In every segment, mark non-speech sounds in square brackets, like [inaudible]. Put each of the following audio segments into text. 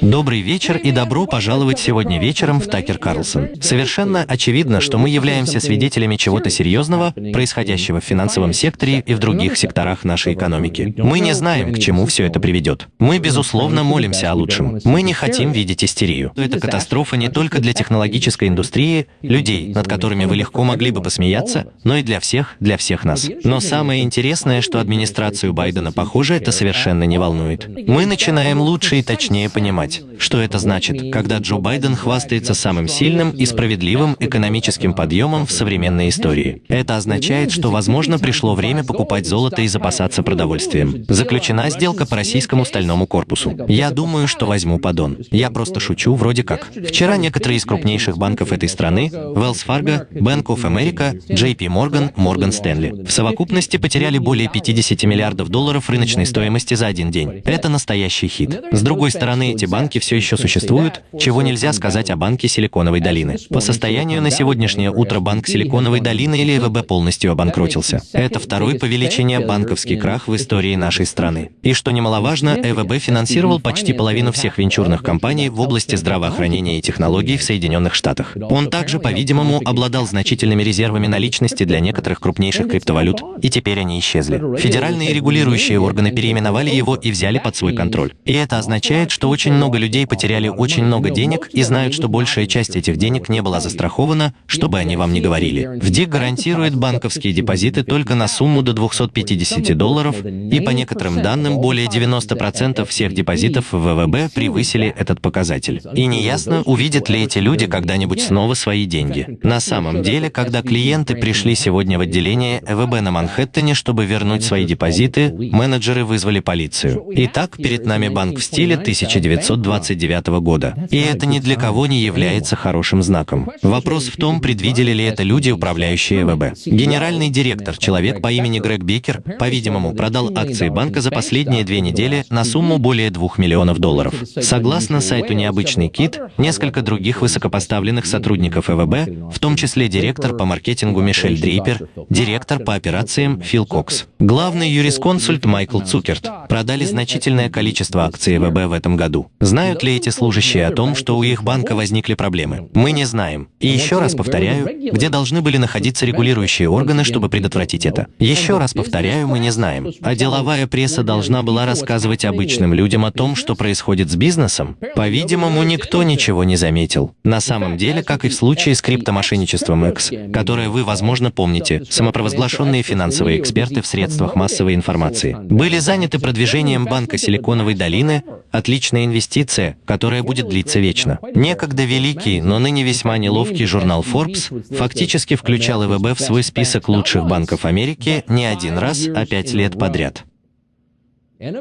Добрый вечер и добро пожаловать сегодня вечером в Такер Карлсон. Совершенно очевидно, что мы являемся свидетелями чего-то серьезного, происходящего в финансовом секторе и в других секторах нашей экономики. Мы не знаем, к чему все это приведет. Мы, безусловно, молимся о лучшем. Мы не хотим видеть истерию. Это катастрофа не только для технологической индустрии, людей, над которыми вы легко могли бы посмеяться, но и для всех, для всех нас. Но самое интересное, что администрацию Байдена, похоже, это совершенно не волнует. Мы начинаем лучше и точнее понимать, понимать, что это значит, когда Джо Байден хвастается самым сильным и справедливым экономическим подъемом в современной истории. Это означает, что, возможно, пришло время покупать золото и запасаться продовольствием. Заключена сделка по российскому стальному корпусу. Я думаю, что возьму поддон. Я просто шучу, вроде как. Вчера некоторые из крупнейших банков этой страны, Wells Fargo, Bank of America, JP Morgan, Morgan Stanley, в совокупности потеряли более 50 миллиардов долларов рыночной стоимости за один день. Это настоящий хит. С другой стороны, эти банки банки все еще существуют, чего нельзя сказать о банке Силиконовой долины. По состоянию на сегодняшнее утро банк Силиконовой долины или ЭВБ полностью обанкротился. Это второй по величине банковский крах в истории нашей страны. И что немаловажно, ЭВБ финансировал почти половину всех венчурных компаний в области здравоохранения и технологий в Соединенных Штатах. Он также, по-видимому, обладал значительными резервами наличности для некоторых крупнейших криптовалют, и теперь они исчезли. Федеральные регулирующие органы переименовали его и взяли под свой контроль. И это означает, что очень много людей потеряли очень много денег и знают, что большая часть этих денег не была застрахована, чтобы они вам не говорили. ВДИК гарантирует банковские депозиты только на сумму до 250 долларов, и по некоторым данным, более 90% всех депозитов в ВВБ превысили этот показатель. И неясно, увидят ли эти люди когда-нибудь снова свои деньги. На самом деле, когда клиенты пришли сегодня в отделение ВВБ на Манхэттене, чтобы вернуть свои депозиты, менеджеры вызвали полицию. Итак, перед нами банк в стиле 1900 1929 года. И это ни для кого не является хорошим знаком. Вопрос в том, предвидели ли это люди, управляющие ВБ. Генеральный директор, человек по имени Грег Бекер, по-видимому, продал акции банка за последние две недели на сумму более 2 миллионов долларов. Согласно сайту «Необычный кит», несколько других высокопоставленных сотрудников ВВБ, в том числе директор по маркетингу Мишель Дрипер, директор по операциям Фил Кокс, главный юрисконсульт Майкл Цукерт, продали значительное количество акций ВБ в этом году. Знают ли эти служащие о том, что у их банка возникли проблемы? Мы не знаем. И еще раз повторяю, где должны были находиться регулирующие органы, чтобы предотвратить это? Еще раз повторяю, мы не знаем. А деловая пресса должна была рассказывать обычным людям о том, что происходит с бизнесом? По-видимому, никто ничего не заметил. На самом деле, как и в случае с криптомошенничеством X, которое вы, возможно, помните, самопровозглашенные финансовые эксперты в средствах массовой информации были заняты продвижением банка Силиконовой долины, отличной инвестиции инвестиция, которая будет длиться вечно. Некогда великий, но ныне весьма неловкий журнал Forbes фактически включал ИВБ в свой список лучших банков Америки не один раз, а пять лет подряд.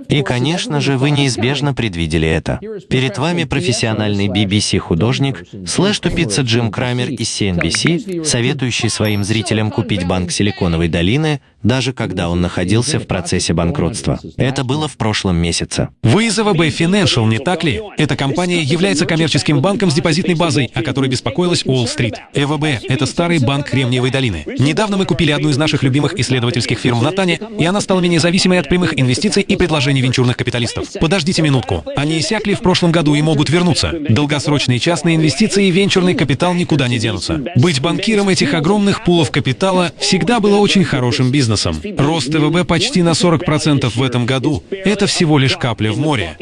И, конечно же, вы неизбежно предвидели это. Перед вами профессиональный BBC-художник, слэш-тупица Джим Крамер из CNBC, советующий своим зрителям купить банк Силиконовой долины, даже когда он находился в процессе банкротства. Это было в прошлом месяце. Вы из АВБ Financial, не так ли? Эта компания является коммерческим банком с депозитной базой, о которой беспокоилась Уолл-стрит. ЭВБ — это старый банк Кремниевой долины. Недавно мы купили одну из наших любимых исследовательских фирм в Натане, и она стала менее зависимой от прямых инвестиций и предложений венчурных капиталистов. Подождите минутку. Они иссякли в прошлом году и могут вернуться. Долгосрочные частные инвестиции и венчурный капитал никуда не денутся. Быть банкиром этих огромных пулов капитала всегда было очень хорошим бизнесом бизнесом. Рост ТВБ почти на 40% в этом году — это всего лишь капля в море.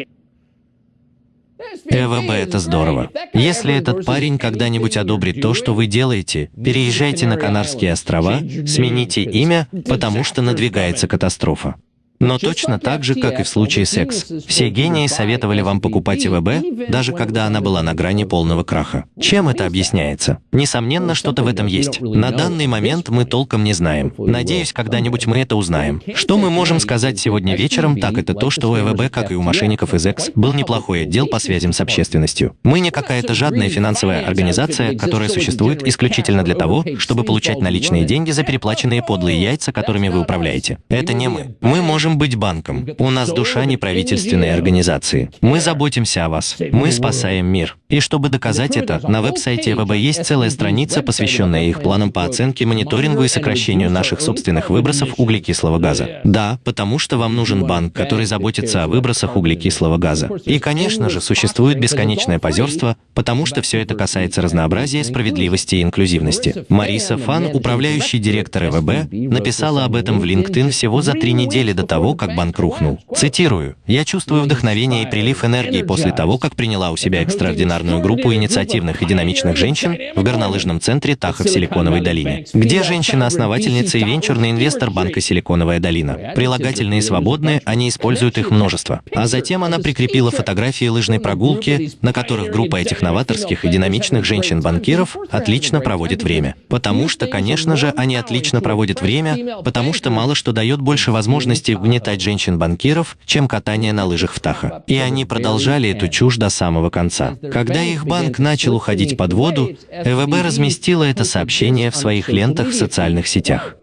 ЭВБ — это здорово. Если этот парень когда-нибудь одобрит то, что вы делаете, переезжайте на Канарские острова, смените имя, потому что надвигается катастрофа. Но точно так же, как и в случае секс, все гении советовали вам покупать ИВБ, даже когда она была на грани полного краха. Чем это объясняется? Несомненно, что-то в этом есть. На данный момент мы толком не знаем. Надеюсь, когда-нибудь мы это узнаем. Что мы можем сказать сегодня вечером, так это то, что у ИВБ, как и у мошенников из X, был неплохой отдел по связям с общественностью. Мы не какая-то жадная финансовая организация, которая существует исключительно для того, чтобы получать наличные деньги за переплаченные подлые яйца, которыми вы управляете. Это не мы. Мы можем можем быть банком. У нас душа неправительственной организации. Мы заботимся о вас. Мы спасаем мир. И чтобы доказать это, на веб-сайте ВБ есть целая страница, посвященная их планам по оценке, мониторингу и сокращению наших собственных выбросов углекислого газа. Да, потому что вам нужен банк, который заботится о выбросах углекислого газа. И, конечно же, существует бесконечное позерство, потому что все это касается разнообразия, справедливости и инклюзивности. Мариса Фан, управляющий директор ЭВБ, написала об этом в LinkedIn всего за три недели до того, как банк рухнул. Цитирую. «Я чувствую вдохновение и прилив энергии после того, как приняла у себя экстраординарную кулинарную группу инициативных и динамичных женщин в горнолыжном центре Таха в Силиконовой долине, где женщина-основательница и венчурный инвестор банка Силиконовая долина. Прилагательные свободные, они используют их множество. А затем она прикрепила фотографии лыжной прогулки, на которых группа этих новаторских и динамичных женщин-банкиров отлично проводит время. Потому что, конечно же, они отлично проводят время, потому что мало что дает больше возможностей угнетать женщин-банкиров, чем катание на лыжах в Таха. И они продолжали эту чушь до самого конца. Когда их банк начал уходить под воду, ЭВБ разместила это сообщение в своих лентах в социальных сетях.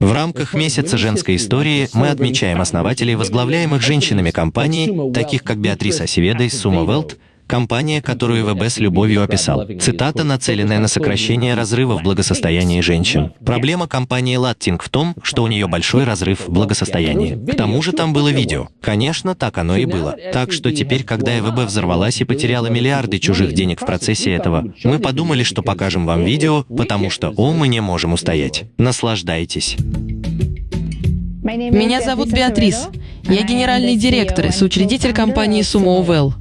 В рамках месяца женской истории мы отмечаем основателей возглавляемых женщинами компаний, таких как Беатрис Осеведа из Sumo Welt, Компания, которую ВБ с любовью описал. Цитата, нацеленная на сокращение разрыва в благосостоянии женщин. Проблема компании Latting в том, что у нее большой разрыв в благосостоянии. К тому же там было видео. Конечно, так оно и было. Так что теперь, когда ВБ взорвалась и потеряла миллиарды чужих денег в процессе этого, мы подумали, что покажем вам видео, потому что, о, мы не можем устоять. Наслаждайтесь. Меня зовут Беатрис. Я генеральный директор и соучредитель компании Sumo Well.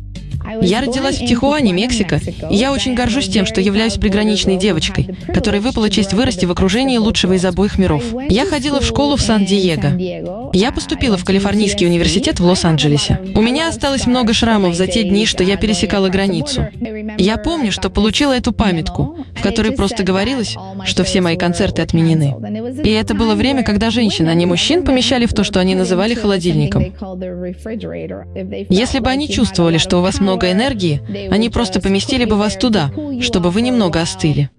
Я родилась в Тихуане, Мексика, и я очень горжусь тем, что являюсь приграничной девочкой, которой выпала честь вырасти в окружении лучшего из обоих миров. Я ходила в школу в Сан-Диего. Я поступила в Калифорнийский университет в Лос-Анджелесе. У меня осталось много шрамов за те дни, что я пересекала границу. Я помню, что получила эту памятку, в которой просто говорилось, что все мои концерты отменены. И это было время, когда женщин, а не мужчин, помещали в то, что они называли холодильником. Если бы они чувствовали, что у вас много много энергии, они просто поместили бы вас туда, чтобы вы немного остыли.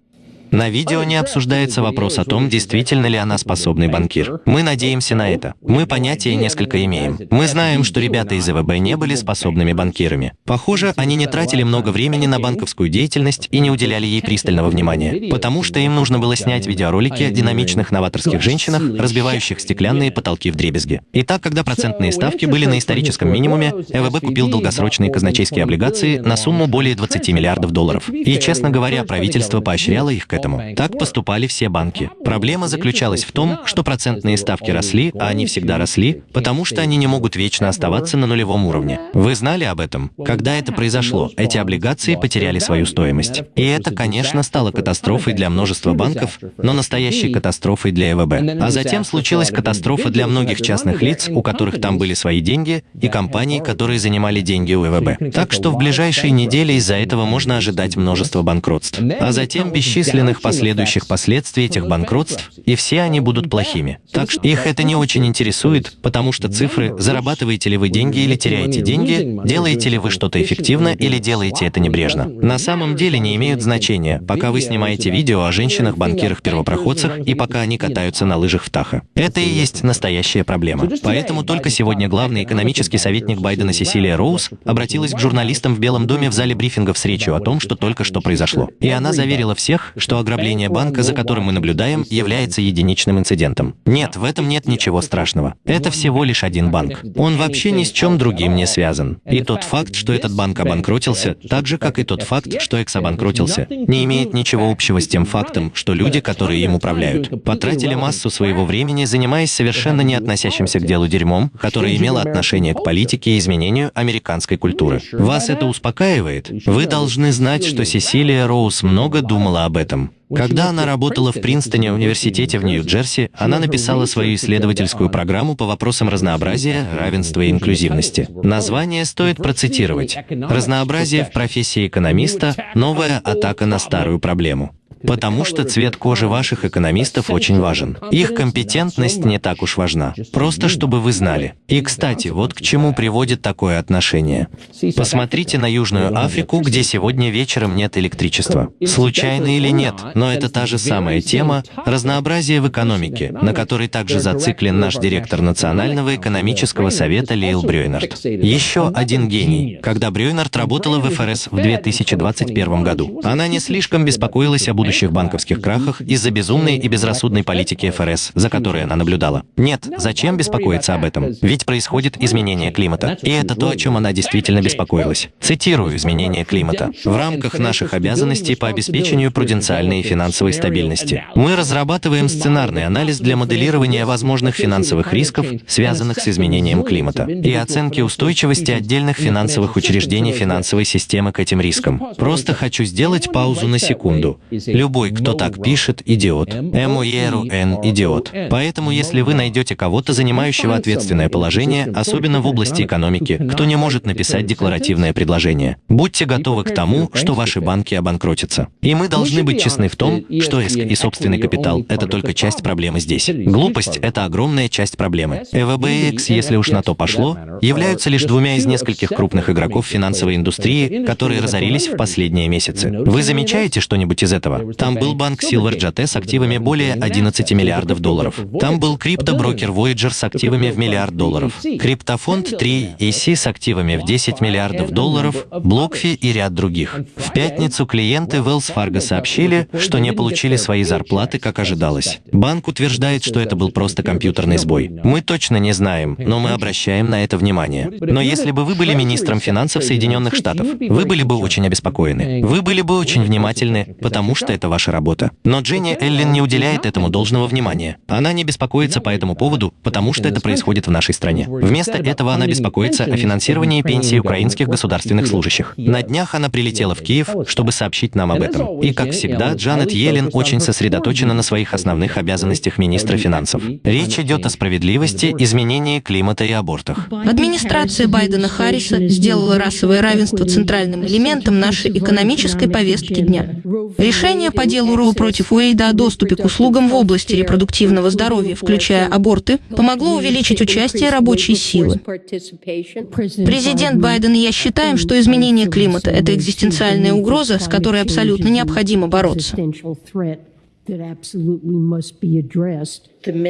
На видео не обсуждается вопрос о том, действительно ли она способный банкир. Мы надеемся на это. Мы понятия несколько имеем. Мы знаем, что ребята из ЭВБ не были способными банкирами. Похоже, они не тратили много времени на банковскую деятельность и не уделяли ей пристального внимания, потому что им нужно было снять видеоролики о динамичных новаторских женщинах, разбивающих стеклянные потолки в дребезги. Итак, когда процентные ставки были на историческом минимуме, ЭВБ купил долгосрочные казначейские облигации на сумму более 20 миллиардов долларов. И, честно говоря, правительство поощряло их к этому. Так поступали все банки. Проблема заключалась в том, что процентные ставки росли, а они всегда росли, потому что они не могут вечно оставаться на нулевом уровне. Вы знали об этом? Когда это произошло, эти облигации потеряли свою стоимость. И это, конечно, стало катастрофой для множества банков, но настоящей катастрофой для ЭВБ. А затем случилась катастрофа для многих частных лиц, у которых там были свои деньги, и компаний, которые занимали деньги у ЭВБ. Так что в ближайшие недели из-за этого можно ожидать множество банкротств. А затем бесчисленные негативных последующих последствий этих банкротств, и все они будут плохими. Так что их это не очень интересует, потому что цифры «зарабатываете ли вы деньги или теряете деньги», «делаете ли вы что-то эффективно или делаете это небрежно», на самом деле не имеют значения, пока вы снимаете видео о женщинах-банкирах-первопроходцах и пока они катаются на лыжах в Таха. Это и есть настоящая проблема. Поэтому только сегодня главный экономический советник Байдена Сесилия Роуз обратилась к журналистам в Белом доме в зале брифингов с речью о том, что только что произошло. И она заверила всех, что ограбление банка, за которым мы наблюдаем, является единичным инцидентом. Нет, в этом нет ничего страшного. Это всего лишь один банк. Он вообще ни с чем другим не связан. И тот факт, что этот банк обанкротился, так же, как и тот факт, что Экс обанкротился, не имеет ничего общего с тем фактом, что люди, которые им управляют, потратили массу своего времени, занимаясь совершенно не относящимся к делу дерьмом, которое имело отношение к политике и изменению американской культуры. Вас это успокаивает? Вы должны знать, что Сесилия Роуз много думала об этом. Когда она работала в Принстоне университете в Нью-Джерси, она написала свою исследовательскую программу по вопросам разнообразия, равенства и инклюзивности. Название стоит процитировать. «Разнообразие в профессии экономиста. Новая атака на старую проблему». Потому что цвет кожи ваших экономистов очень важен. Их компетентность не так уж важна. Просто чтобы вы знали. И, кстати, вот к чему приводит такое отношение. Посмотрите на Южную Африку, где сегодня вечером нет электричества. Случайно или нет, но это та же самая тема разнообразие в экономике, на которой также зациклен наш директор Национального экономического совета Лейл Брюйнард. Еще один гений. Когда Брюйнард работала в ФРС в 2021 году, она не слишком беспокоилась о будущих банковских крахах из-за безумной и безрассудной политики ФРС, за которой она наблюдала. Нет, зачем беспокоиться об этом? Ведь происходит изменение климата. И это то, о чем она действительно беспокоилась. Цитирую изменение климата. В рамках наших обязанностей по обеспечению пруденциальной и финансовой стабильности мы разрабатываем сценарный анализ для моделирования возможных финансовых рисков, связанных с изменением климата, и оценки устойчивости отдельных финансовых учреждений финансовой системы к этим рискам. Просто хочу сделать паузу на секунду. Любой, кто так пишет, идиот. МОЕРУН – идиот. Поэтому, если вы найдете кого-то, занимающего ответственное положение, особенно в области экономики, кто не может написать декларативное предложение, будьте готовы к тому, что ваши банки обанкротятся. И мы должны быть честны в том, что риск и собственный капитал – это только часть проблемы здесь. Глупость – это огромная часть проблемы. ЭВБ и X, если уж на то пошло, являются лишь двумя из нескольких крупных игроков финансовой индустрии, которые разорились в последние месяцы. Вы замечаете что-нибудь из этого? Там был банк Silverjet с активами более 11 миллиардов долларов. Там был криптоброкер Voyager с активами в миллиард долларов. Криптофонд 3EC с активами в 10 миллиардов долларов, BlockFi и ряд других. В пятницу клиенты Wells Fargo сообщили, что не получили свои зарплаты, как ожидалось. Банк утверждает, что это был просто компьютерный сбой. Мы точно не знаем, но мы обращаем на это внимание. Но если бы вы были министром финансов Соединенных Штатов, вы были бы очень обеспокоены. Вы были бы очень внимательны, потому что это ваша работа. Но Дженни Эллен не уделяет этому должного внимания. Она не беспокоится по этому поводу, потому что это происходит в нашей стране. Вместо этого она беспокоится о финансировании пенсий украинских государственных служащих. На днях она прилетела в Киев, чтобы сообщить нам об этом. И, как всегда, Джанет Йеллен очень сосредоточена на своих основных обязанностях министра финансов. Речь идет о справедливости, изменении климата и абортах. Администрация Байдена Харриса сделала расовое равенство центральным элементом нашей экономической повестки дня. Решение по делу Роу против Уэйда о доступе к услугам в области репродуктивного здоровья, включая аборты, помогло увеличить участие рабочей силы. Президент Байден и я считаем, что изменение климата – это экзистенциальная угроза, с которой абсолютно необходимо бороться.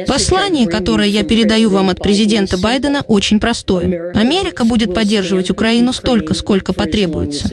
Послание, которое я передаю вам от президента Байдена, очень простое. Америка будет поддерживать Украину столько, сколько потребуется.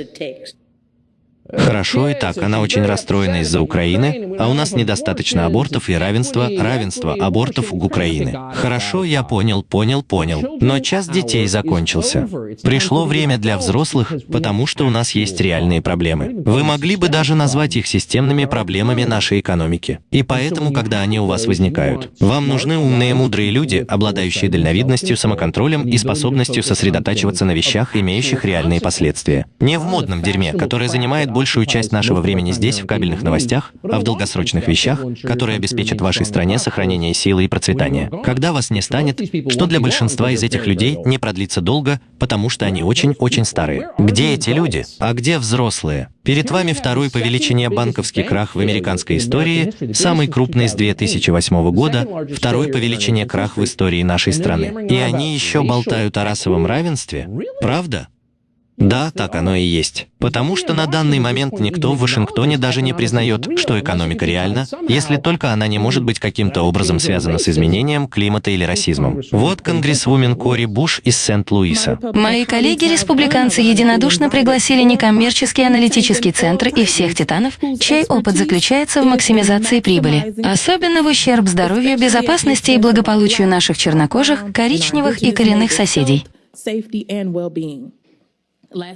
Хорошо и так, она очень расстроена из-за Украины, а у нас недостаточно абортов и равенства, равенства абортов у Украины. Хорошо, я понял, понял, понял. Но час детей закончился. Пришло время для взрослых, потому что у нас есть реальные проблемы. Вы могли бы даже назвать их системными проблемами нашей экономики. И поэтому, когда они у вас возникают, вам нужны умные, мудрые люди, обладающие дальновидностью, самоконтролем и способностью сосредотачиваться на вещах, имеющих реальные последствия. Не в модном дерьме, которое занимает большую часть нашего времени здесь, в кабельных новостях, а в долгосрочных вещах, которые обеспечат вашей стране сохранение силы и процветания. Когда вас не станет, что для большинства из этих людей не продлится долго, потому что они очень-очень старые. Где эти люди? А где взрослые? Перед вами второй по величине банковский крах в американской истории, самый крупный с 2008 года, второй по величине крах в истории нашей страны. И они еще болтают о расовом равенстве? Правда? Да, так оно и есть. Потому что на данный момент никто в Вашингтоне даже не признает, что экономика реальна, если только она не может быть каким-то образом связана с изменением климата или расизмом. Вот конгрессвумен Кори Буш из Сент-Луиса. Мои коллеги-республиканцы единодушно пригласили некоммерческий аналитический центр и всех титанов, чей опыт заключается в максимизации прибыли, особенно в ущерб здоровью, безопасности и благополучию наших чернокожих, коричневых и коренных соседей.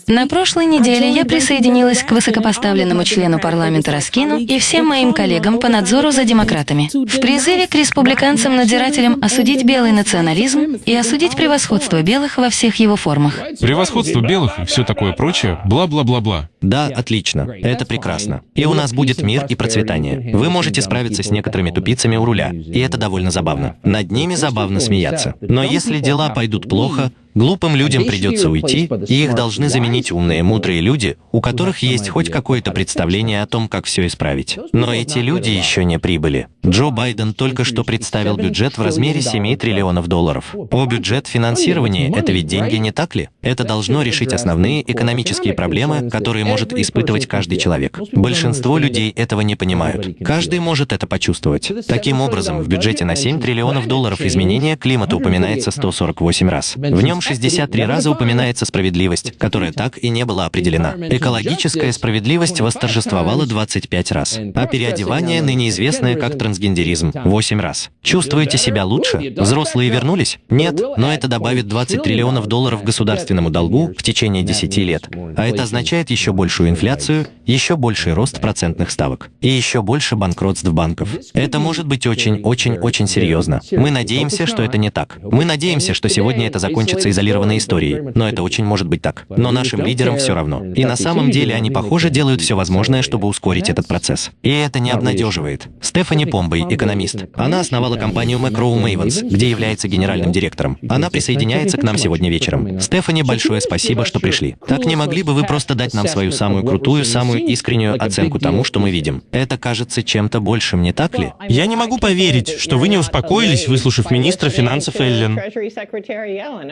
На прошлой неделе я присоединилась к высокопоставленному члену парламента Раскину и всем моим коллегам по надзору за демократами в призыве к республиканцам-надзирателям осудить белый национализм и осудить превосходство белых во всех его формах. Превосходство белых и все такое прочее, бла-бла-бла-бла. Да, отлично. Это прекрасно. И у нас будет мир и процветание. Вы можете справиться с некоторыми тупицами у руля, и это довольно забавно. Над ними забавно смеяться. Но если дела пойдут плохо, Глупым людям придется уйти, и их должны заменить умные, мудрые люди, у которых есть хоть какое-то представление о том, как все исправить. Но эти люди еще не прибыли. Джо Байден только что представил бюджет в размере 7 триллионов долларов. О бюджет финансирования — это ведь деньги, не так ли? Это должно решить основные экономические проблемы, которые может испытывать каждый человек. Большинство людей этого не понимают. Каждый может это почувствовать. Таким образом, в бюджете на 7 триллионов долларов изменения климата упоминается 148 раз. В нем 63 раза упоминается справедливость, которая так и не была определена. Экологическая справедливость восторжествовала 25 раз, а переодевание, ныне известное как трансгендеризм, 8 раз. Чувствуете себя лучше? Взрослые вернулись? Нет, но это добавит 20 триллионов долларов государственному долгу в течение 10 лет. А это означает еще большую инфляцию, еще больший рост процентных ставок и еще больше банкротств банков. Это может быть очень-очень-очень серьезно. Мы надеемся, что это не так. Мы надеемся, что сегодня это закончится изолированной историей, но это очень может быть так. Но нашим лидерам все равно. И на самом деле они, похоже, делают все возможное, чтобы ускорить этот процесс. И это не обнадеживает. Стефани Помбой, экономист. Она основала компанию Macro Mavens, где является генеральным директором. Она присоединяется к нам сегодня вечером. Стефани, большое спасибо, что пришли. Так не могли бы вы просто дать нам свою самую крутую, самую искреннюю оценку тому, что мы видим? Это кажется чем-то большим, не так ли? Я не могу поверить, что вы не успокоились, выслушав министра финансов Эллен.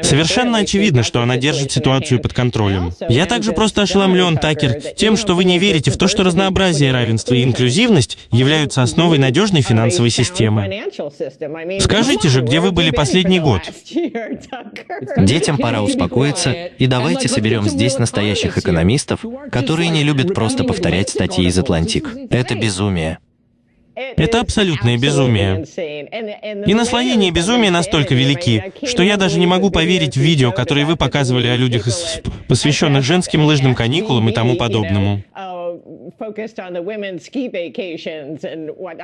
Совершенно очевидно, что она держит ситуацию под контролем. Я также просто ошеломлен, Такер, тем, что вы не верите в то, что разнообразие, равенство и инклюзивность являются основой надежной финансовой системы. Скажите же, где вы были последний год? Детям пора успокоиться, и давайте соберем здесь настоящих экономистов, которые не любят просто повторять статьи из Атлантик. Это безумие. Это абсолютное безумие. И наслоение безумия настолько велики, что я даже не могу поверить в видео, которые вы показывали о людях, посвященных женским лыжным каникулам и тому подобному.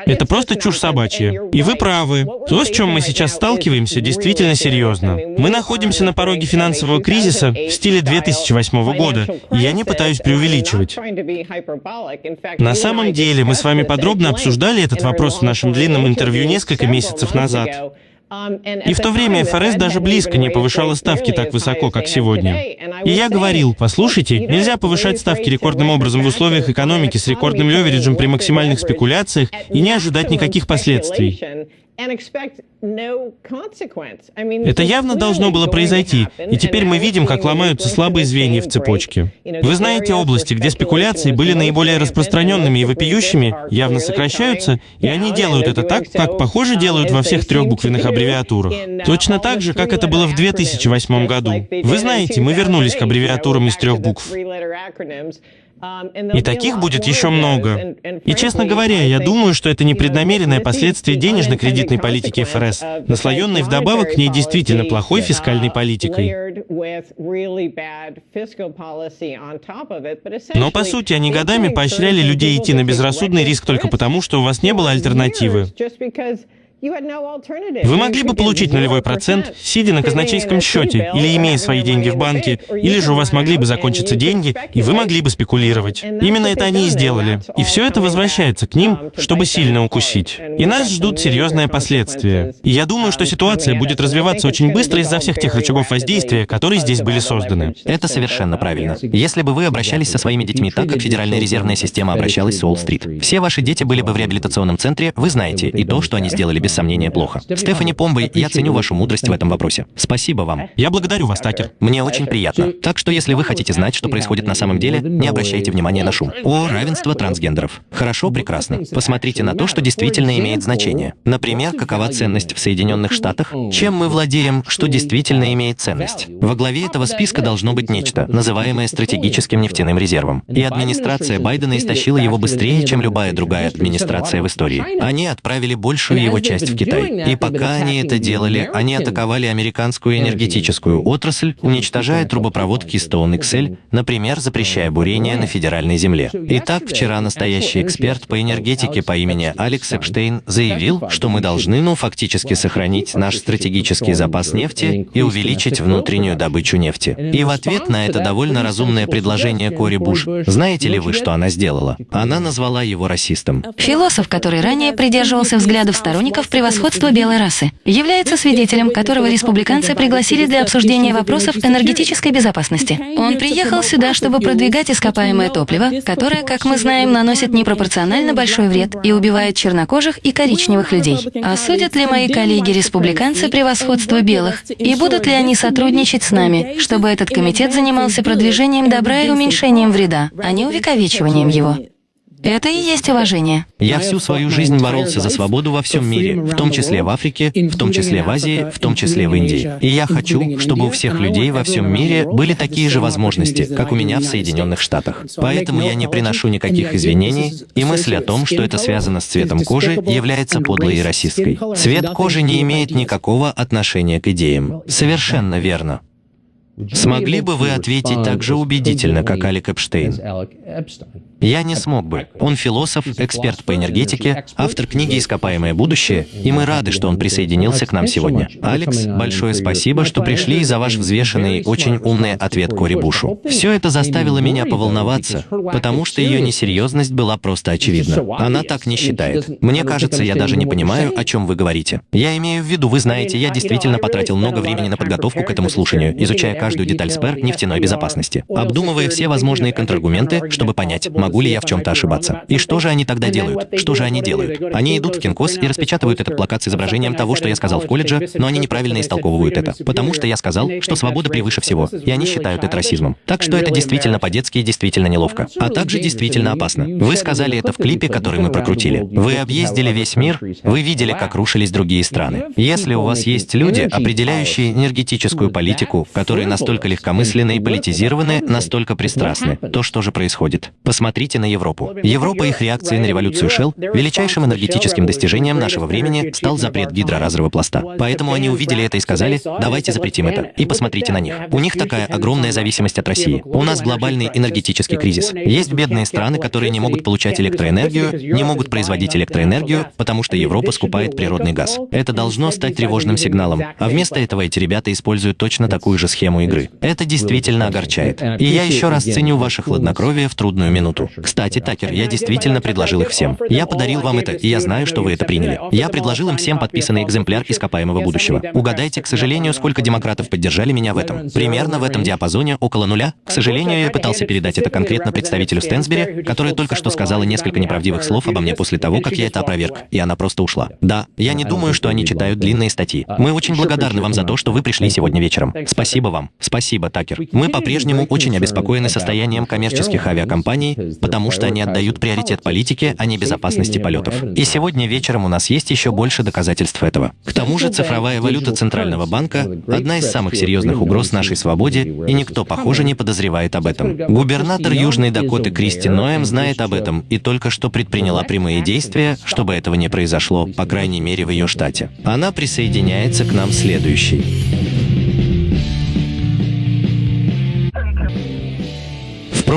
Это просто чушь собачья. И вы правы. То, с чем мы сейчас сталкиваемся, действительно серьезно. Мы находимся на пороге финансового кризиса в стиле 2008 года, и я не пытаюсь преувеличивать. На самом деле, мы с вами подробно обсуждали этот вопрос в нашем длинном интервью несколько месяцев назад. И в то время ФРС даже близко не повышала ставки так высоко, как сегодня. И я говорил, послушайте, нельзя повышать ставки рекордным образом в условиях экономики с рекордным левериджем при максимальных спекуляциях и не ожидать никаких последствий. Это явно должно было произойти, и теперь мы видим, как ломаются слабые звенья в цепочке. Вы знаете области, где спекуляции были наиболее распространенными и вопиющими, явно сокращаются, и они делают это так, как, похоже, делают во всех трехбуквенных аббревиатурах. Точно так же, как это было в 2008 году. Вы знаете, мы вернулись к аббревиатурам из трех букв. И таких будет еще много. И, честно говоря, я думаю, что это непреднамеренное последствие денежно-кредитной политики ФРС, наслоенной вдобавок к ней действительно плохой фискальной политикой. Но, по сути, они годами поощряли людей идти на безрассудный риск только потому, что у вас не было альтернативы. Вы могли бы получить нулевой процент, сидя на казначейском счете, или имея свои деньги в банке, или же у вас могли бы закончиться деньги, и вы могли бы спекулировать. Именно это они и сделали. И все это возвращается к ним, чтобы сильно укусить. И нас ждут серьезные последствия. И я думаю, что ситуация будет развиваться очень быстро из-за всех тех рычагов воздействия, которые здесь были созданы. Это совершенно правильно. Если бы вы обращались со своими детьми так, как Федеральная резервная система обращалась с Уолл-стрит, все ваши дети были бы в реабилитационном центре, вы знаете, и то, что они сделали без сомнения плохо. Стефани Помбой, я ценю вашу мудрость в этом вопросе. Спасибо вам. Я благодарю вас, Такер. Мне очень приятно. Так что, если вы хотите знать, что происходит на самом деле, не обращайте внимания на шум. О, равенство трансгендеров. Хорошо, прекрасно. Посмотрите на то, что действительно имеет значение. Например, какова ценность в Соединенных Штатах? Чем мы владеем, что действительно имеет ценность? Во главе этого списка должно быть нечто, называемое стратегическим нефтяным резервом. И администрация Байдена истощила его быстрее, чем любая другая администрация в истории. Они отправили большую его часть попасть в Китай. И пока они это делали, они атаковали американскую энергетическую отрасль, уничтожая трубопровод Keystone XL, например, запрещая бурение на федеральной земле. Итак, вчера настоящий эксперт по энергетике по имени Алекс Эпштейн заявил, что мы должны, ну, фактически сохранить наш стратегический запас нефти и увеличить внутреннюю добычу нефти. И в ответ на это довольно разумное предложение Кори Буш, знаете ли вы, что она сделала? Она назвала его расистом. Философ, который ранее придерживался взглядов сторонников вопросов превосходства белой расы. Является свидетелем, которого республиканцы пригласили для обсуждения вопросов энергетической безопасности. Он приехал сюда, чтобы продвигать ископаемое топливо, которое, как мы знаем, наносит непропорционально большой вред и убивает чернокожих и коричневых людей. Осудят ли мои коллеги-республиканцы превосходство белых? И будут ли они сотрудничать с нами, чтобы этот комитет занимался продвижением добра и уменьшением вреда, а не увековечиванием его? Это и есть уважение. Я всю свою жизнь боролся за свободу во всем мире, в том числе в Африке, в том числе в Азии, в том числе в Индии. И я хочу, чтобы у всех людей во всем мире были такие же возможности, как у меня в Соединенных Штатах. Поэтому я не приношу никаких извинений, и мысль о том, что это связано с цветом кожи, является подлой и расистской. Цвет кожи не имеет никакого отношения к идеям. Совершенно верно. Смогли бы вы ответить так же убедительно, как Алек Эпштейн? Я не смог бы. Он философ, эксперт по энергетике, автор книги «Ископаемое будущее», и мы рады, что он присоединился к нам сегодня. Алекс, большое спасибо, что пришли и за ваш взвешенный, очень умный ответ Кори Бушу. Все это заставило меня поволноваться, потому что ее несерьезность была просто очевидна. Она так не считает. Мне кажется, я даже не понимаю, о чем вы говорите. Я имею в виду, вы знаете, я действительно потратил много времени на подготовку к этому слушанию, изучая каждую деталь СПЭР нефтяной безопасности, обдумывая все возможные контраргументы, чтобы понять, могу ли я в чем-то ошибаться. И что же они тогда делают? Что же они делают? Они идут в Кинкос и распечатывают этот плакат с изображением того, что я сказал в колледже, но они неправильно истолковывают это, потому что я сказал, что свобода превыше всего, и они считают это расизмом. Так что это действительно по-детски и действительно неловко, а также действительно опасно. Вы сказали это в клипе, который мы прокрутили. Вы объездили весь мир, вы видели, как рушились другие страны. Если у вас есть люди, определяющие энергетическую политику, которые настолько легкомысленны и политизированы, настолько пристрастны, то что же происходит? Посмотрите на Европу. Европа, их реакция на революцию Shell, величайшим энергетическим достижением нашего времени стал запрет гидроразрыва пласта. Поэтому они увидели это и сказали, давайте запретим это. И посмотрите на них. У них такая огромная зависимость от России. У нас глобальный энергетический кризис. Есть бедные страны, которые не могут получать электроэнергию, не могут производить электроэнергию, потому что Европа скупает природный газ. Это должно стать тревожным сигналом. А вместо этого эти ребята используют точно такую же схему игры. Это действительно огорчает. И я еще раз ценю ваше хладнокровие в трудную минуту. Кстати, Такер, я действительно предложил их всем. Я подарил вам это, и я знаю, что вы это приняли. Я предложил им всем подписанный экземпляр ископаемого будущего. Угадайте, к сожалению, сколько демократов поддержали меня в этом. Примерно в этом диапазоне, около нуля. К сожалению, я пытался передать это конкретно представителю Стэнсбери, которая только что сказала несколько неправдивых слов обо мне после того, как я это опроверг, и она просто ушла. Да, я не думаю, что они читают длинные статьи. Мы очень благодарны вам за то, что вы пришли сегодня вечером. Спасибо вам. Спасибо, Такер. Мы по-прежнему очень обеспокоены состоянием коммерческих авиакомпаний, потому что они отдают приоритет политике, а не безопасности полетов. И сегодня вечером у нас есть еще больше доказательств этого. К тому же цифровая валюта Центрального банка – одна из самых серьезных угроз нашей свободе, и никто, похоже, не подозревает об этом. Губернатор Южной Дакоты Кристи Ноэм знает об этом и только что предприняла прямые действия, чтобы этого не произошло, по крайней мере, в ее штате. Она присоединяется к нам следующей.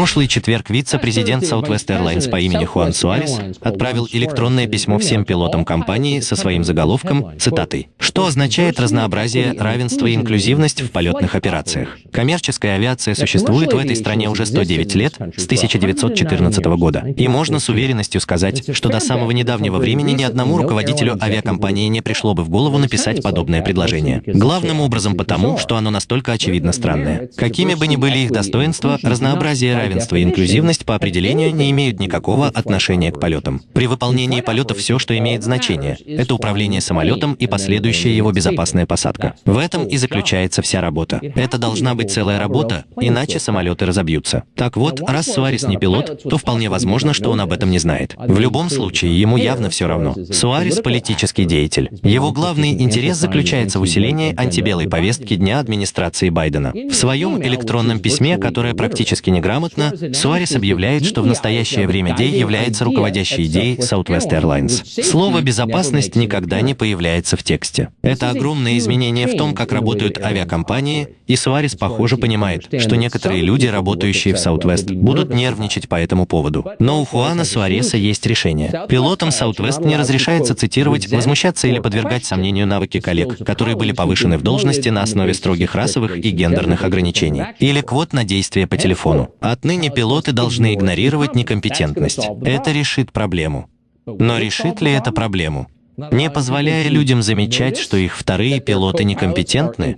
Прошлый четверг вице-президент Southwest Airlines по имени Хуан Суарес отправил электронное письмо всем пилотам компании со своим заголовком, цитатой, что означает разнообразие, равенство и инклюзивность в полетных операциях. Коммерческая авиация существует в этой стране уже 109 лет, с 1914 года. И можно с уверенностью сказать, что до самого недавнего времени ни одному руководителю авиакомпании не пришло бы в голову написать подобное предложение. Главным образом потому, что оно настолько очевидно странное. Какими бы ни были их достоинства, разнообразие, равенство и инклюзивность по определению не имеют никакого отношения к полетам. При выполнении полетов все, что имеет значение, это управление самолетом и последующая его безопасная посадка. В этом и заключается вся работа. Это должна быть целая работа, иначе самолеты разобьются. Так вот, раз Суарес не пилот, то вполне возможно, что он об этом не знает. В любом случае, ему явно все равно. Суарес – политический деятель. Его главный интерес заключается в усилении антибелой повестки дня администрации Байдена. В своем электронном письме, которое практически неграмотно, Внезапно Суарес объявляет, что в настоящее время Дей является руководящей идеей Southwest Airlines. Слово «безопасность» никогда не появляется в тексте. Это огромное изменение в том, как работают авиакомпании, и Суарес, похоже, понимает, что некоторые люди, работающие в Southwest, будут нервничать по этому поводу. Но у Хуана Суареса есть решение. Пилотам Southwest не разрешается цитировать, возмущаться или подвергать сомнению навыки коллег, которые были повышены в должности на основе строгих расовых и гендерных ограничений, или квот на действия по телефону. Отныне пилоты должны игнорировать некомпетентность. Это решит проблему. Но решит ли это проблему? не позволяя людям замечать, что их вторые пилоты некомпетентны?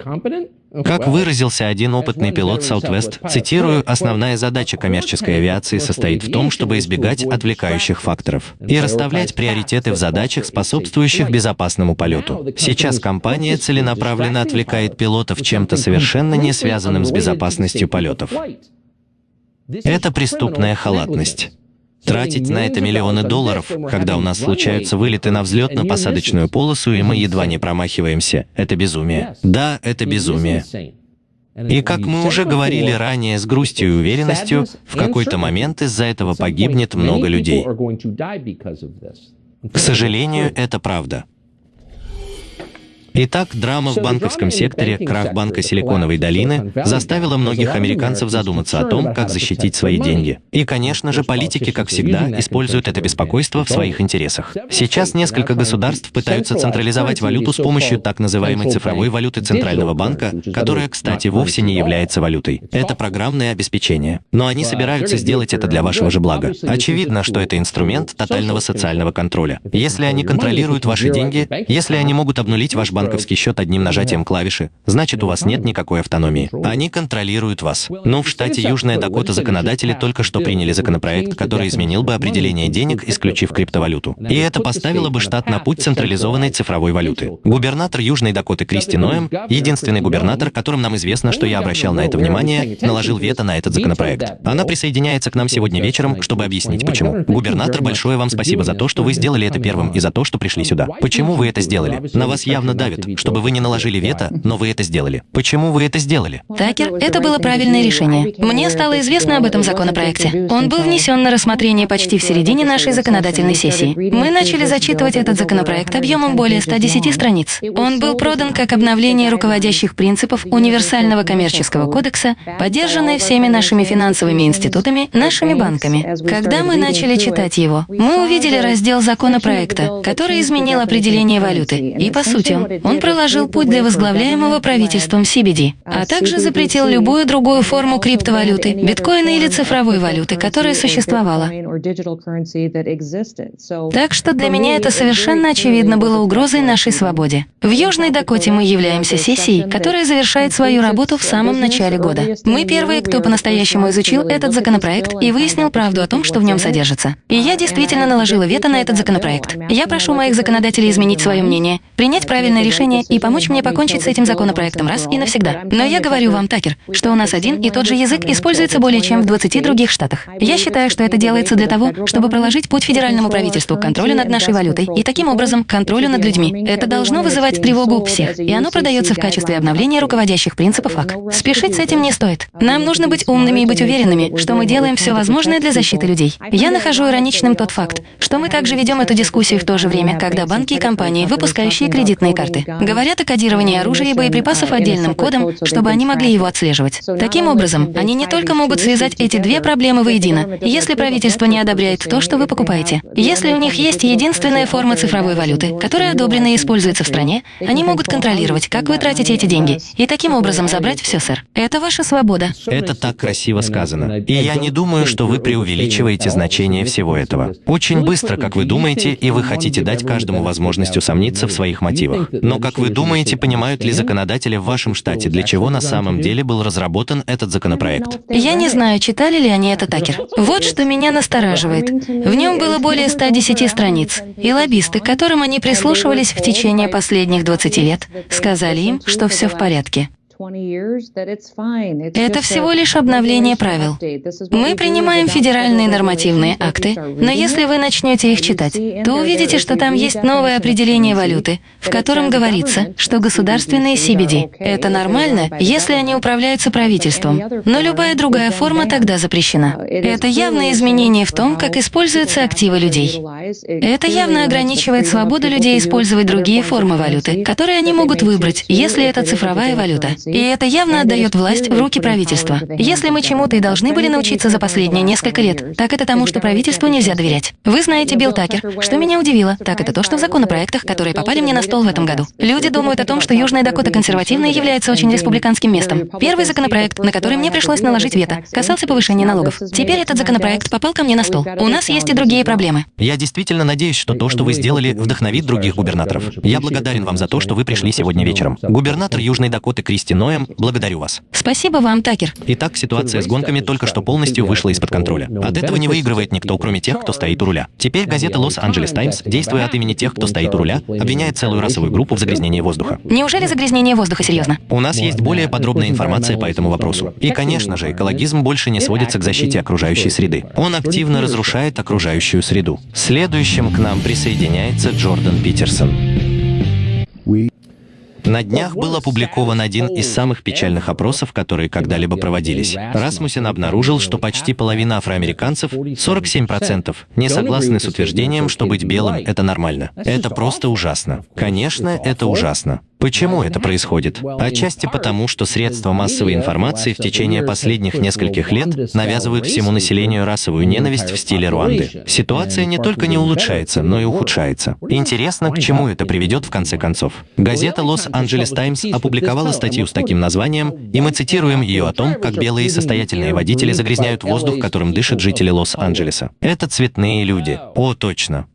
Как выразился один опытный пилот Southwest, цитирую, «Основная задача коммерческой авиации состоит в том, чтобы избегать отвлекающих факторов и расставлять приоритеты в задачах, способствующих безопасному полету. Сейчас компания целенаправленно отвлекает пилотов чем-то совершенно не связанным с безопасностью полетов. Это преступная халатность. Тратить на это миллионы долларов, когда у нас случаются вылеты на взлетно-посадочную полосу, и мы едва не промахиваемся, это безумие. Да, это безумие. И как мы уже говорили ранее с грустью и уверенностью, в какой-то момент из-за этого погибнет много людей. К сожалению, это правда. Итак, драма в банковском секторе, крах банка Силиконовой долины, заставила многих американцев задуматься о том, как защитить свои деньги. И, конечно же, политики, как всегда, используют это беспокойство в своих интересах. Сейчас несколько государств пытаются централизовать валюту с помощью так называемой цифровой валюты Центрального банка, которая, кстати, вовсе не является валютой. Это программное обеспечение. Но они собираются сделать это для вашего же блага. Очевидно, что это инструмент тотального социального контроля. Если они контролируют ваши деньги, если они могут обнулить ваш банк банковский счет одним нажатием клавиши, значит, у вас нет никакой автономии. Они контролируют вас. Но в штате Южная Дакота законодатели только что приняли законопроект, который изменил бы определение денег, исключив криптовалюту. И это поставило бы штат на путь централизованной цифровой валюты. Губернатор Южной Дакоты Кристи Ноэм, единственный губернатор, которым нам известно, что я обращал на это внимание, наложил вето на этот законопроект. Она присоединяется к нам сегодня вечером, чтобы объяснить, почему. Губернатор, большое вам спасибо за то, что вы сделали это первым и за то, что пришли сюда. Почему вы это сделали? На вас явно давит давит, чтобы вы не наложили вето, [laughs] но вы это сделали. Почему вы это сделали? Такер, это было правильное решение. Мне стало известно об этом законопроекте. Он был внесен на рассмотрение почти в середине нашей законодательной сессии. Мы начали зачитывать этот законопроект объемом более 110 страниц. Он был продан как обновление руководящих принципов универсального коммерческого кодекса, поддержанное всеми нашими финансовыми институтами, нашими банками. Когда мы начали читать его, мы увидели раздел законопроекта, который изменил определение валюты. И, по сути, он проложил путь для возглавляемого правительством CBD, а также запретил любую другую форму криптовалюты, биткоина или цифровой валюты, которая существовала. Так что для меня это совершенно очевидно было угрозой нашей свободе. В Южной Дакоте мы являемся сессией, которая завершает свою работу в самом начале года. Мы первые, кто по-настоящему изучил этот законопроект и выяснил правду о том, что в нем содержится. И я действительно наложила вето на этот законопроект. Я прошу моих законодателей изменить свое мнение, принять правильное решение решение и помочь мне покончить с этим законопроектом раз и навсегда. Но я говорю вам, Такер, что у нас один и тот же язык используется более чем в 20 других штатах. Я считаю, что это делается для того, чтобы проложить путь федеральному правительству к контролю над нашей валютой и таким образом контролю над людьми. Это должно вызывать тревогу всех, и оно продается в качестве обновления руководящих принципов АК. Спешить с этим не стоит. Нам нужно быть умными и быть уверенными, что мы делаем все возможное для защиты людей. Я нахожу ироничным тот факт, что мы также ведем эту дискуссию в то же время, когда банки и компании, выпускающие кредитные карты, Говорят о кодировании оружия и боеприпасов отдельным кодом, чтобы они могли его отслеживать. Таким образом, они не только могут связать эти две проблемы воедино, если правительство не одобряет то, что вы покупаете. Если у них есть единственная форма цифровой валюты, которая одобрена и используется в стране, они могут контролировать, как вы тратите эти деньги, и таким образом забрать все, сэр. Это ваша свобода. Это так красиво сказано. И я не думаю, что вы преувеличиваете значение всего этого. Очень быстро, как вы думаете, и вы хотите дать каждому возможность усомниться в своих мотивах. Но как вы думаете, понимают ли законодатели в вашем штате, для чего на самом деле был разработан этот законопроект? Я не знаю, читали ли они это, Такер. Вот что меня настораживает. В нем было более 110 страниц, и лоббисты, к которым они прислушивались в течение последних 20 лет, сказали им, что все в порядке. Это всего лишь обновление правил. Мы принимаем федеральные нормативные акты, но если вы начнете их читать, то увидите, что там есть новое определение валюты, в котором говорится, что государственные CBD — это нормально, если они управляются правительством, но любая другая форма тогда запрещена. Это явное изменение в том, как используются активы людей. Это явно ограничивает свободу людей использовать другие формы валюты, которые они могут выбрать, если это цифровая валюта. И это явно отдает власть в руки правительства. Если мы чему-то и должны были научиться за последние несколько лет, так это тому, что правительству нельзя доверять. Вы знаете Билл Такер. Что меня удивило, так это то, что в законопроектах, которые попали мне на стол в этом году, люди думают о том, что Южная Дакота консервативная является очень республиканским местом. Первый законопроект, на который мне пришлось наложить вето, касался повышения налогов. Теперь этот законопроект попал ко мне на стол. У нас есть и другие проблемы. Я действительно надеюсь, что то, что вы сделали, вдохновит других губернаторов. Я благодарен вам за то, что вы пришли сегодня вечером. Губернатор Южной Дакоты Кристи Ноем, благодарю вас. Спасибо вам, Такер. Итак, ситуация с гонками только что полностью вышла из-под контроля. От этого не выигрывает никто, кроме тех, кто стоит у руля. Теперь газета Лос-Анджелес Таймс, действуя от имени тех, кто стоит у руля, обвиняет целую расовую группу в загрязнении воздуха. Неужели загрязнение воздуха серьезно? У нас есть более подробная информация по этому вопросу. И, конечно же, экологизм больше не сводится к защите окружающей среды. Он активно разрушает окружающую среду. Следующим к нам присоединяется Джордан Питерсон. На днях был опубликован один из самых печальных опросов, которые когда-либо проводились. Расмусен обнаружил, что почти половина афроамериканцев, 47%, не согласны с утверждением, что быть белым — это нормально. Это просто ужасно. Конечно, это ужасно. Почему это происходит? Отчасти потому, что средства массовой информации в течение последних нескольких лет навязывают всему населению расовую ненависть в стиле Руанды. Ситуация не только не улучшается, но и ухудшается. Интересно, к чему это приведет в конце концов. Газета «Лос-Анджелес Таймс» опубликовала статью с таким названием, и мы цитируем ее о том, как белые состоятельные водители загрязняют воздух, которым дышат жители Лос-Анджелеса. Это цветные люди. О, точно.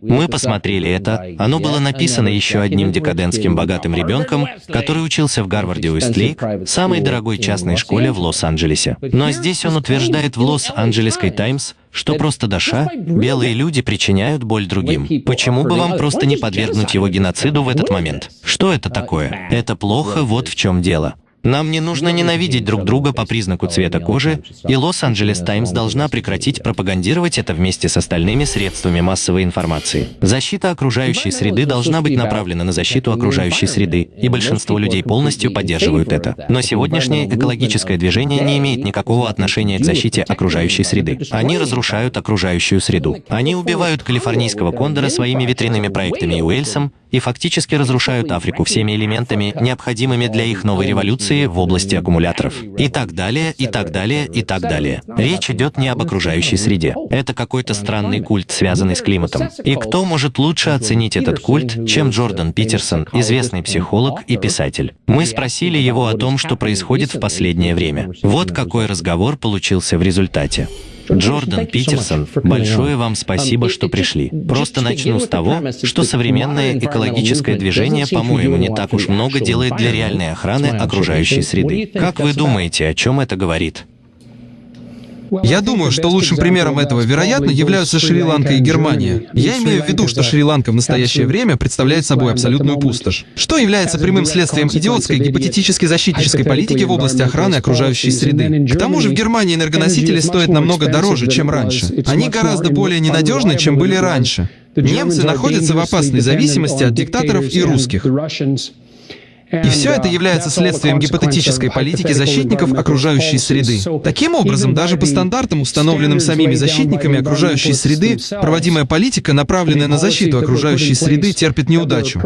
Мы посмотрели это. Оно было написано еще одним декадентским богатым ребенком, который учился в Гарварде Уистлейк, самой дорогой частной школе в Лос-Анджелесе. Но здесь он утверждает в Лос-Анджелесской Таймс, что просто Даша, белые люди причиняют боль другим. Почему бы вам просто не подвергнуть его геноциду в этот момент? Что это такое? Это плохо, вот в чем дело. Нам не нужно ненавидеть друг друга по признаку цвета кожи, и Лос-Анджелес Таймс должна прекратить пропагандировать это вместе с остальными средствами массовой информации. Защита окружающей среды должна быть направлена на защиту окружающей среды, и большинство людей полностью поддерживают это. Но сегодняшнее экологическое движение не имеет никакого отношения к защите окружающей среды. Они разрушают окружающую среду. Они убивают калифорнийского кондора своими ветряными проектами и Уэльсом, и фактически разрушают Африку всеми элементами, необходимыми для их новой революции в области аккумуляторов. И так далее, и так далее, и так далее. Речь идет не об окружающей среде. Это какой-то странный культ, связанный с климатом. И кто может лучше оценить этот культ, чем Джордан Питерсон, известный психолог и писатель? Мы спросили его о том, что происходит в последнее время. Вот какой разговор получился в результате. Джордан Питерсон, большое вам спасибо, что пришли. Просто начну с того, что современное экологическое движение, по-моему, не так уж много делает для реальной охраны окружающей среды. Как вы думаете, о чем это говорит? Я думаю, что лучшим примером этого, вероятно, являются Шри-Ланка и Германия. Я имею в виду, что Шри-Ланка в настоящее время представляет собой абсолютную пустошь, что является прямым следствием идиотской гипотетически защитнической политики в области охраны окружающей среды. К тому же в Германии энергоносители стоят намного дороже, чем раньше. Они гораздо более ненадежны, чем были раньше. Немцы находятся в опасной зависимости от диктаторов и русских. И все это является следствием гипотетической политики защитников окружающей среды. Таким образом, даже по стандартам, установленным самими защитниками окружающей среды, проводимая политика, направленная на защиту окружающей среды, терпит неудачу.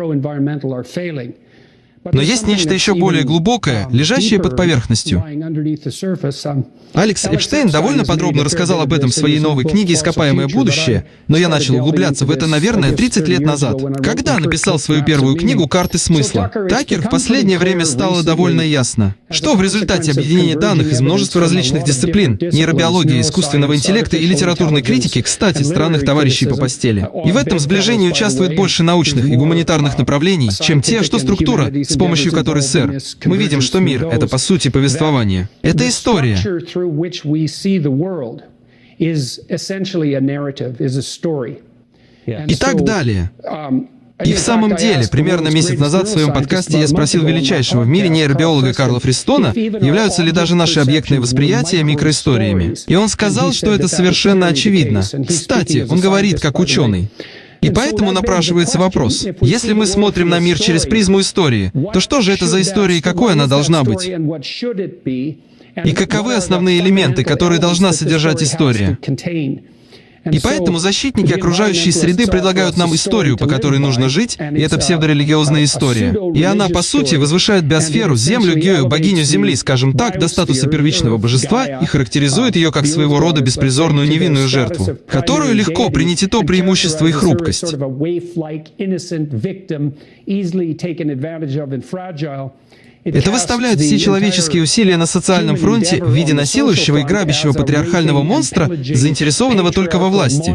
Но есть нечто еще более глубокое, лежащее под поверхностью. Алекс Эпштейн довольно подробно рассказал об этом в своей новой книге «Ископаемое будущее», но я начал углубляться в это, наверное, 30 лет назад. Когда написал свою первую книгу «Карты смысла», Такер в последнее время стало довольно ясно, что в результате объединения данных из множества различных дисциплин, нейробиологии, искусственного интеллекта и литературной критики, кстати, странных товарищей по постели. И в этом сближении участвует больше научных и гуманитарных направлений, чем те, что структура, с помощью которой, сэр, мы видим, что мир — это по сути повествование. Это история. И так далее. И в самом деле, примерно месяц назад в своем подкасте я спросил величайшего в мире нейробиолога Карла Фристона, являются ли даже наши объектные восприятия микроисториями. И он сказал, что это совершенно очевидно. Кстати, он говорит как ученый. И поэтому напрашивается вопрос, если мы смотрим на мир через призму истории, то что же это за история и какой она должна быть? И каковы основные элементы, которые должна содержать история? И поэтому защитники окружающей среды предлагают нам историю, по которой нужно жить, и это псевдорелигиозная история. И она, по сути, возвышает биосферу, Землю, Гею, богиню Земли, скажем так, до статуса первичного божества и характеризует ее как своего рода беспризорную невинную жертву, которую легко принять и то преимущество и хрупкость. Это выставляет все человеческие усилия на социальном фронте в виде насилующего и грабящего патриархального монстра, заинтересованного только во власти.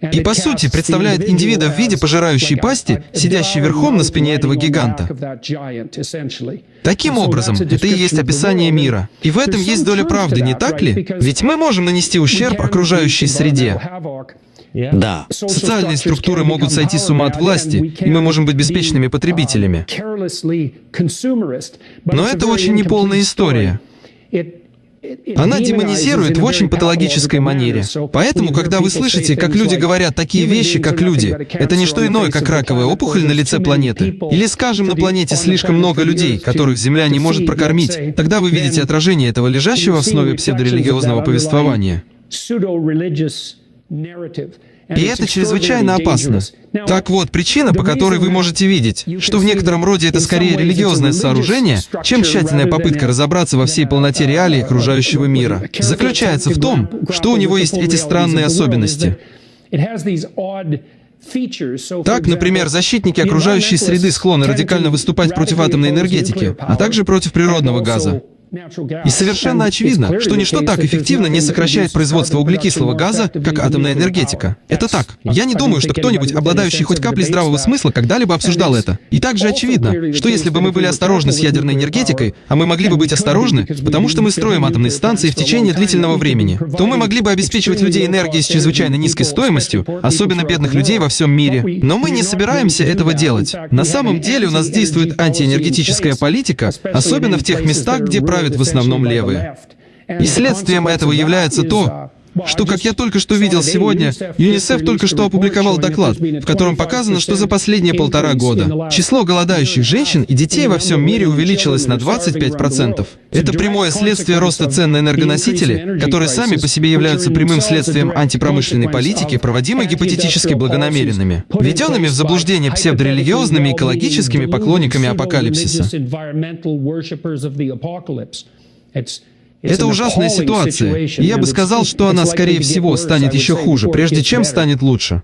И по сути представляет индивида в виде пожирающей пасти, сидящей верхом на спине этого гиганта. Таким образом, это и есть описание мира. И в этом есть доля правды, не так ли? Ведь мы можем нанести ущерб окружающей среде. Да. Социальные структуры могут сойти с ума от власти, и мы можем быть беспечными потребителями. Но это очень неполная история. Она демонизирует в очень патологической манере. Поэтому, когда вы слышите, как люди говорят такие вещи, как люди, это не что иное, как раковая опухоль на лице планеты. Или, скажем, на планете слишком много людей, которых Земля не может прокормить, тогда вы видите отражение этого лежащего в основе псевдорелигиозного повествования. И это чрезвычайно опасно. Так вот, причина, по которой вы можете видеть, что в некотором роде это скорее религиозное сооружение, чем тщательная попытка разобраться во всей полноте реалий окружающего мира, заключается в том, что у него есть эти странные особенности. Так, например, защитники окружающей среды склонны радикально выступать против атомной энергетики, а также против природного газа. И совершенно очевидно, что ничто так эффективно не сокращает производство углекислого газа, как атомная энергетика. Это так. Я не думаю, что кто-нибудь, обладающий хоть каплей здравого смысла, когда-либо обсуждал это. И также очевидно, что если бы мы были осторожны с ядерной энергетикой, а мы могли бы быть осторожны, потому что мы строим атомные станции в течение длительного времени, то мы могли бы обеспечивать людей энергией с чрезвычайно низкой стоимостью, особенно бедных людей во всем мире. Но мы не собираемся этого делать. На самом деле у нас действует антиэнергетическая политика, особенно в тех местах, где правят в основном левые. И следствием этого является то, что, как я только что видел сегодня, ЮНИСЕФ только что опубликовал доклад, в котором показано, что за последние полтора года число голодающих женщин и детей во всем мире увеличилось на 25%. Это прямое следствие роста цен на энергоносители, которые сами по себе являются прямым следствием антипромышленной политики, проводимой гипотетически благонамеренными, введенными в заблуждение псевдорелигиозными экологическими поклонниками апокалипсиса. Это ужасная ситуация, и я бы сказал, что она, скорее всего, станет еще хуже, прежде чем станет лучше.